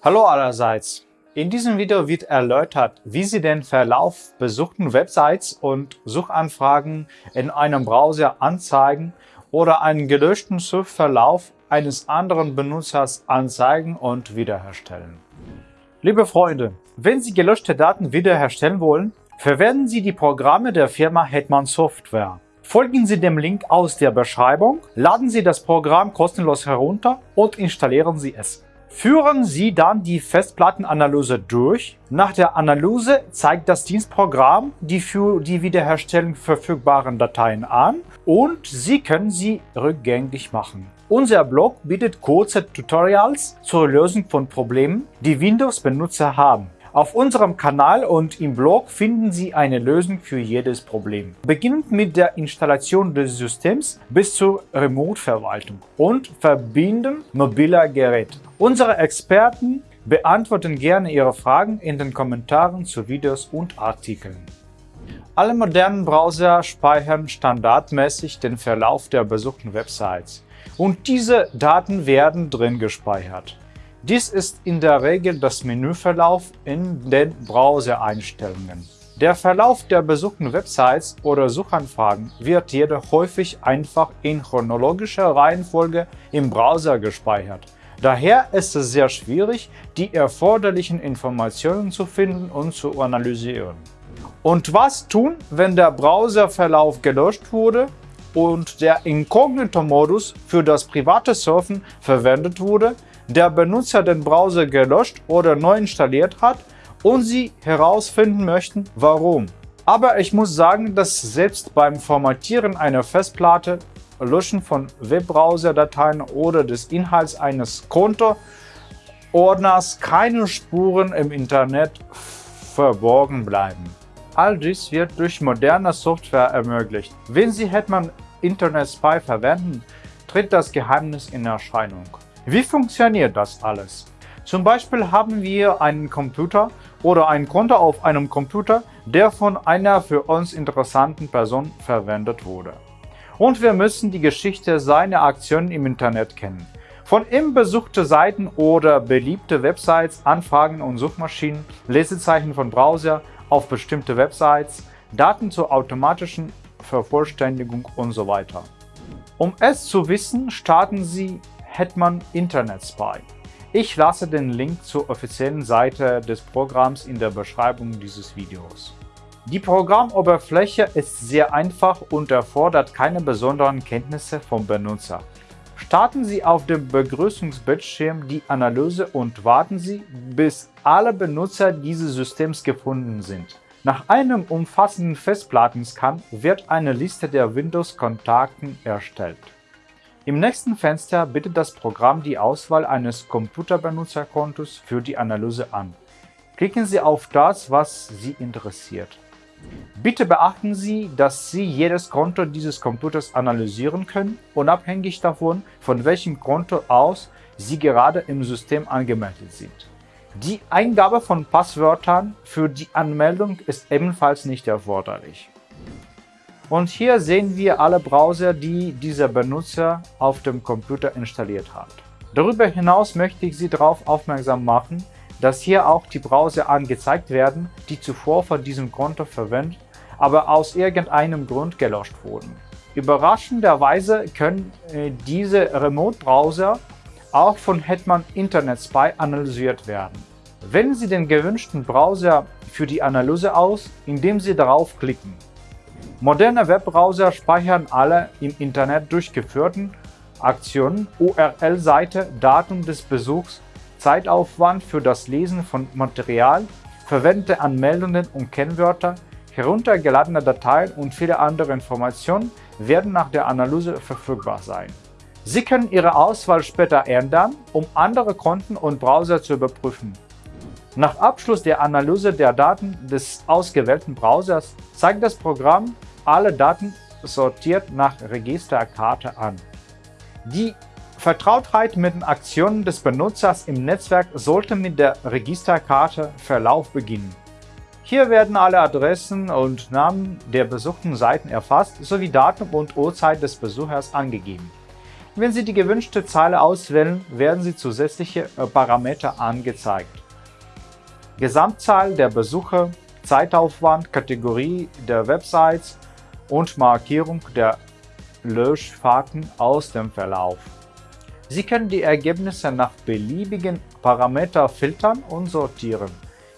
Hallo allerseits! In diesem Video wird erläutert, wie Sie den Verlauf besuchten Websites und Suchanfragen in einem Browser anzeigen oder einen gelöschten Suchverlauf eines anderen Benutzers anzeigen und wiederherstellen. Liebe Freunde, wenn Sie gelöschte Daten wiederherstellen wollen, verwenden Sie die Programme der Firma Hetman Software. Folgen Sie dem Link aus der Beschreibung, laden Sie das Programm kostenlos herunter und installieren Sie es. Führen Sie dann die Festplattenanalyse durch. Nach der Analyse zeigt das Dienstprogramm die für die Wiederherstellung verfügbaren Dateien an und Sie können sie rückgängig machen. Unser Blog bietet kurze Tutorials zur Lösung von Problemen, die Windows-Benutzer haben. Auf unserem Kanal und im Blog finden Sie eine Lösung für jedes Problem. Beginnend mit der Installation des Systems bis zur Remote-Verwaltung und Verbinden mobiler Geräte. Unsere Experten beantworten gerne Ihre Fragen in den Kommentaren zu Videos und Artikeln. Alle modernen Browser speichern standardmäßig den Verlauf der besuchten Websites und diese Daten werden drin gespeichert. Dies ist in der Regel das Menüverlauf in den Browser-Einstellungen. Der Verlauf der besuchten Websites oder Suchanfragen wird jedoch häufig einfach in chronologischer Reihenfolge im Browser gespeichert. Daher ist es sehr schwierig, die erforderlichen Informationen zu finden und zu analysieren. Und was tun, wenn der Browserverlauf gelöscht wurde und der Inkognito-Modus für das private Surfen verwendet wurde, der Benutzer den Browser gelöscht oder neu installiert hat und Sie herausfinden möchten, warum. Aber ich muss sagen, dass selbst beim Formatieren einer Festplatte, Löschen von Webbrowser-Dateien oder des Inhalts eines Kontoordners keine Spuren im Internet verborgen bleiben. All dies wird durch moderne Software ermöglicht. Wenn Sie Hetman Internet Spy verwenden, tritt das Geheimnis in Erscheinung. Wie funktioniert das alles? Zum Beispiel haben wir einen Computer oder ein Konto auf einem Computer, der von einer für uns interessanten Person verwendet wurde. Und wir müssen die Geschichte seiner Aktionen im Internet kennen. Von ihm besuchte Seiten oder beliebte Websites, Anfragen und Suchmaschinen, Lesezeichen von Browser auf bestimmte Websites, Daten zur automatischen Vervollständigung und so weiter. Um es zu wissen, starten Sie Hetman Internet Spy. Ich lasse den Link zur offiziellen Seite des Programms in der Beschreibung dieses Videos. Die Programmoberfläche ist sehr einfach und erfordert keine besonderen Kenntnisse vom Benutzer. Starten Sie auf dem Begrüßungsbildschirm die Analyse und warten Sie, bis alle Benutzer dieses Systems gefunden sind. Nach einem umfassenden Festplattenscan wird eine Liste der Windows-Kontakten erstellt. Im nächsten Fenster bietet das Programm die Auswahl eines Computerbenutzerkontos für die Analyse an. Klicken Sie auf das, was Sie interessiert. Bitte beachten Sie, dass Sie jedes Konto dieses Computers analysieren können, unabhängig davon, von welchem Konto aus Sie gerade im System angemeldet sind. Die Eingabe von Passwörtern für die Anmeldung ist ebenfalls nicht erforderlich. Und hier sehen wir alle Browser, die dieser Benutzer auf dem Computer installiert hat. Darüber hinaus möchte ich Sie darauf aufmerksam machen, dass hier auch die Browser angezeigt werden, die zuvor von diesem Konto verwendet, aber aus irgendeinem Grund gelöscht wurden. Überraschenderweise können äh, diese Remote-Browser auch von Hetman Internet Spy analysiert werden. Wählen Sie den gewünschten Browser für die Analyse aus, indem Sie darauf klicken. Moderne Webbrowser speichern alle im Internet durchgeführten Aktionen, URL-Seite, Datum des Besuchs, Zeitaufwand für das Lesen von Material, verwendete Anmeldungen und Kennwörter, heruntergeladene Dateien und viele andere Informationen werden nach der Analyse verfügbar sein. Sie können Ihre Auswahl später ändern, um andere Konten und Browser zu überprüfen. Nach Abschluss der Analyse der Daten des ausgewählten Browsers zeigt das Programm alle Daten sortiert nach Registerkarte an. Die Vertrautheit mit den Aktionen des Benutzers im Netzwerk sollte mit der Registerkarte Verlauf beginnen. Hier werden alle Adressen und Namen der besuchten Seiten erfasst sowie Datum und Uhrzeit des Besuchers angegeben. Wenn Sie die gewünschte Zeile auswählen, werden Sie zusätzliche äh, Parameter angezeigt. Gesamtzahl der Besucher, Zeitaufwand, Kategorie der Websites und Markierung der Löschfahrten aus dem Verlauf. Sie können die Ergebnisse nach beliebigen Parameter filtern und sortieren.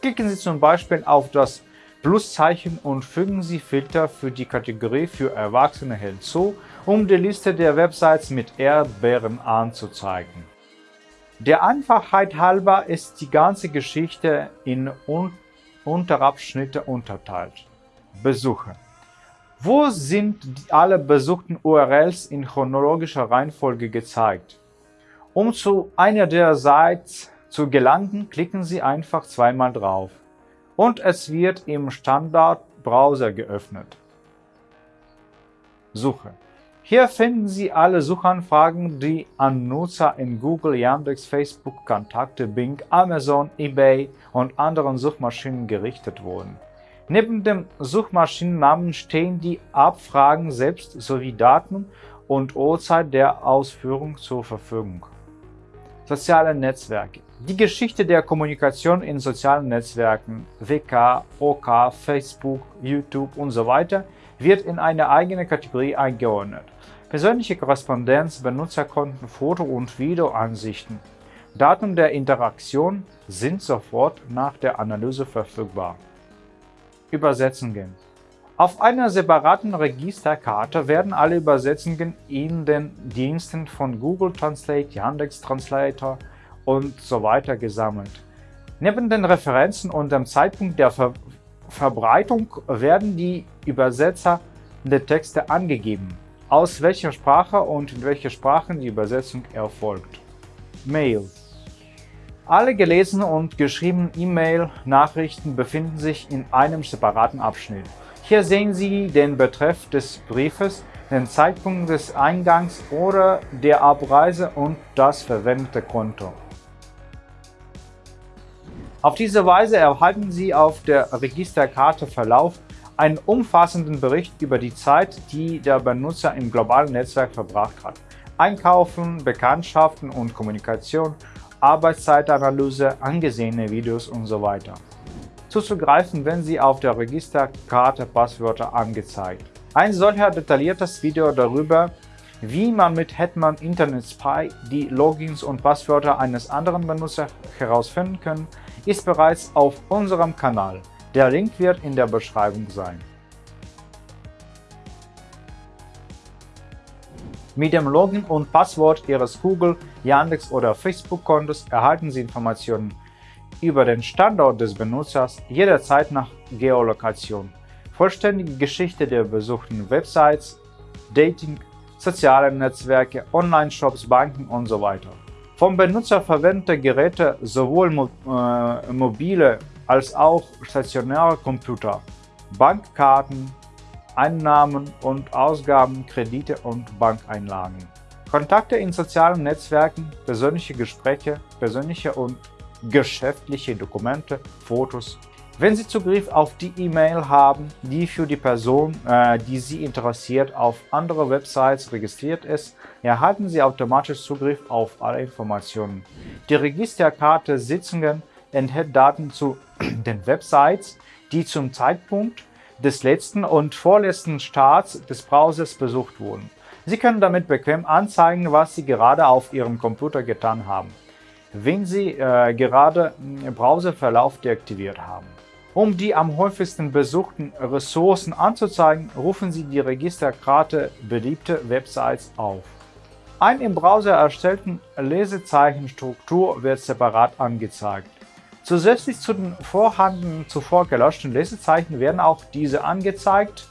Klicken Sie zum Beispiel auf das Pluszeichen und fügen Sie Filter für die Kategorie für Erwachsene hinzu, um die Liste der Websites mit Erdbeeren anzuzeigen. Der Einfachheit halber ist die ganze Geschichte in Un Unterabschnitte unterteilt. Besuche Wo sind alle besuchten URLs in chronologischer Reihenfolge gezeigt? Um zu einer der Sites zu gelangen, klicken Sie einfach zweimal drauf und es wird im Standardbrowser geöffnet. Suche Hier finden Sie alle Suchanfragen, die an Nutzer in Google, Yandex, Facebook, Kontakte, Bing, Amazon, eBay und anderen Suchmaschinen gerichtet wurden. Neben dem Suchmaschinennamen stehen die Abfragen selbst sowie Daten und Uhrzeit der Ausführung zur Verfügung. Soziale Netzwerke Die Geschichte der Kommunikation in sozialen Netzwerken WK, OK, Facebook, YouTube usw. So wird in eine eigene Kategorie eingeordnet. Persönliche Korrespondenz, Benutzerkonten, Foto- und Videoansichten. Daten der Interaktion sind sofort nach der Analyse verfügbar. Übersetzungen auf einer separaten Registerkarte werden alle Übersetzungen in den Diensten von Google Translate, Yandex Translator und so weiter gesammelt. Neben den Referenzen und dem Zeitpunkt der Ver Verbreitung werden die Übersetzer der Texte angegeben, aus welcher Sprache und in welche Sprachen die Übersetzung erfolgt. Mail Alle gelesenen und geschriebenen E-Mail-Nachrichten befinden sich in einem separaten Abschnitt. Hier sehen Sie den Betreff des Briefes, den Zeitpunkt des Eingangs oder der Abreise und das verwendete Konto. Auf diese Weise erhalten Sie auf der Registerkarte Verlauf einen umfassenden Bericht über die Zeit, die der Benutzer im globalen Netzwerk verbracht hat. Einkaufen, Bekanntschaften und Kommunikation, Arbeitszeitanalyse, angesehene Videos usw. So zuzugreifen, wenn Sie auf der Registerkarte Passwörter angezeigt. Ein solcher detailliertes Video darüber, wie man mit Hetman Internet Spy die Logins und Passwörter eines anderen Benutzers herausfinden kann, ist bereits auf unserem Kanal. Der Link wird in der Beschreibung sein. Mit dem Login und Passwort Ihres Google, Yandex oder Facebook-Kontos erhalten Sie Informationen über den Standort des Benutzers jederzeit nach Geolokation, vollständige Geschichte der besuchten Websites, Dating, soziale Netzwerke, Online-Shops, Banken usw. So Vom Benutzer verwendete Geräte sowohl mo äh, mobile als auch stationäre Computer, Bankkarten, Einnahmen und Ausgaben, Kredite und Bankeinlagen. Kontakte in sozialen Netzwerken, persönliche Gespräche, persönliche und geschäftliche Dokumente, Fotos. Wenn Sie Zugriff auf die E-Mail haben, die für die Person, äh, die Sie interessiert, auf andere Websites registriert ist, erhalten Sie automatisch Zugriff auf alle Informationen. Die Registerkarte Sitzungen enthält Daten zu den Websites, die zum Zeitpunkt des letzten und vorletzten Starts des Browsers besucht wurden. Sie können damit bequem anzeigen, was Sie gerade auf Ihrem Computer getan haben wenn Sie äh, gerade Browserverlauf deaktiviert haben. Um die am häufigsten besuchten Ressourcen anzuzeigen, rufen Sie die Registerkarte beliebte Websites auf. Ein im Browser erstellten Lesezeichenstruktur wird separat angezeigt. Zusätzlich zu den vorhandenen zuvor gelöschten Lesezeichen werden auch diese angezeigt,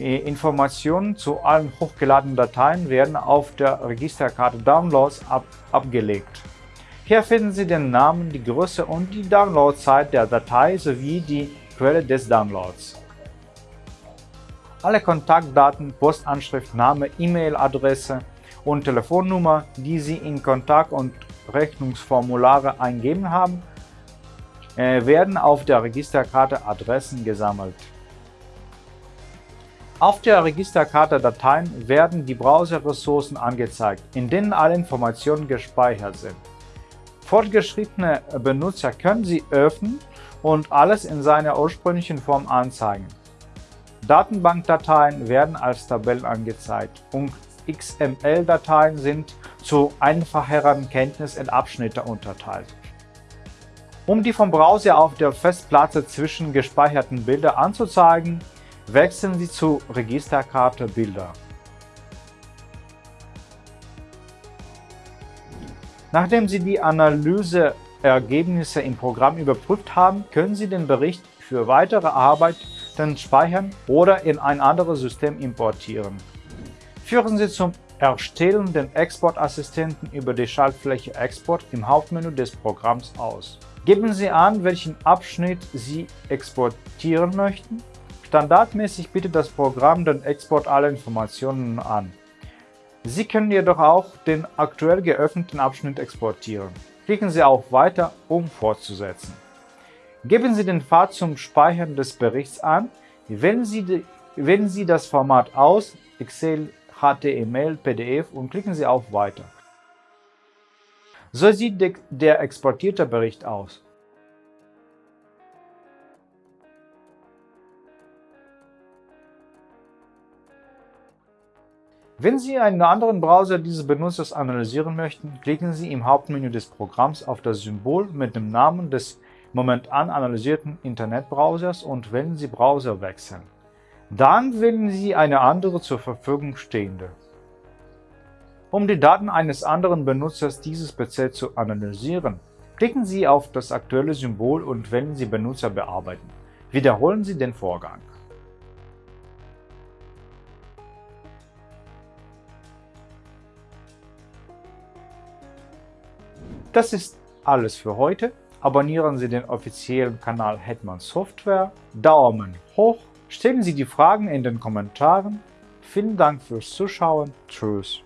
Informationen zu allen hochgeladenen Dateien werden auf der Registerkarte Downloads ab abgelegt. Hier finden Sie den Namen, die Größe und die Downloadzeit der Datei sowie die Quelle des Downloads. Alle Kontaktdaten, Postanschrift, Name, E-Mail-Adresse und Telefonnummer, die Sie in Kontakt- und Rechnungsformulare eingeben haben, äh, werden auf der Registerkarte Adressen gesammelt. Auf der Registerkarte Dateien werden die Browserressourcen angezeigt, in denen alle Informationen gespeichert sind. Fortgeschrittene Benutzer können sie öffnen und alles in seiner ursprünglichen Form anzeigen. Datenbankdateien werden als Tabellen angezeigt und XML-Dateien sind zu einfacheren Kenntnis in Abschnitte unterteilt. Um die vom Browser auf der Festplatte zwischen gespeicherten Bilder anzuzeigen, wechseln Sie zu Registerkarte Bilder. Nachdem Sie die Analyseergebnisse im Programm überprüft haben, können Sie den Bericht für weitere Arbeiten speichern oder in ein anderes System importieren. Führen Sie zum Erstellen den Exportassistenten über die Schaltfläche Export im Hauptmenü des Programms aus. Geben Sie an, welchen Abschnitt Sie exportieren möchten. Standardmäßig bietet das Programm den Export aller Informationen an. Sie können jedoch auch den aktuell geöffneten Abschnitt exportieren. Klicken Sie auf Weiter, um fortzusetzen. Geben Sie den Pfad zum Speichern des Berichts an, wählen Sie, die, wählen Sie das Format aus, Excel, HTML, PDF und klicken Sie auf Weiter. So sieht der exportierte Bericht aus. Wenn Sie einen anderen Browser dieses Benutzers analysieren möchten, klicken Sie im Hauptmenü des Programms auf das Symbol mit dem Namen des momentan analysierten Internetbrowsers und wählen Sie Browser wechseln. Dann wählen Sie eine andere zur Verfügung stehende. Um die Daten eines anderen Benutzers dieses PC zu analysieren, klicken Sie auf das aktuelle Symbol und wählen Sie Benutzer bearbeiten. Wiederholen Sie den Vorgang. Das ist alles für heute. Abonnieren Sie den offiziellen Kanal Hetman Software, Daumen hoch, stellen Sie die Fragen in den Kommentaren. Vielen Dank fürs Zuschauen. Tschüss.